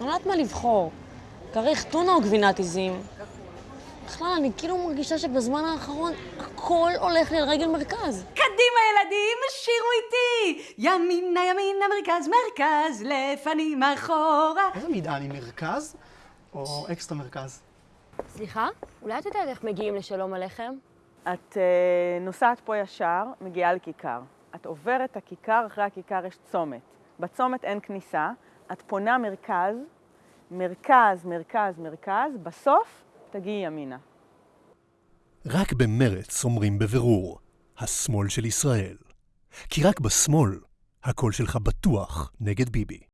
אני לא יודעת מה לבחור. כריך טונה או גבינת עיזים? בכלל, אני כאילו מרגישה שבזמן האחרון הכל הולך לי על רגל מרכז. קדימה ילדים, שירו איתי! ימינה ימינה מרכז מרכז, לפנים אחורה. איזה מטען, עם מרכז או אקסטרה מרכז? סליחה? אולי את יודעת איך מגיעים לשלום עליכם? את אה, נוסעת פה ישר, מגיעה לכיכר. את עוברת את הכיכר, אחרי הכיכר יש צומת. בצומת אין כניסה, את פונה מרכז, מרכז, מרכז, מרכז, בסוף תגיעי ימינה. רק במרץ אומרים בבירור, השמאל של ישראל. כי רק בשמאל, הקול שלך בטוח נגד ביבי.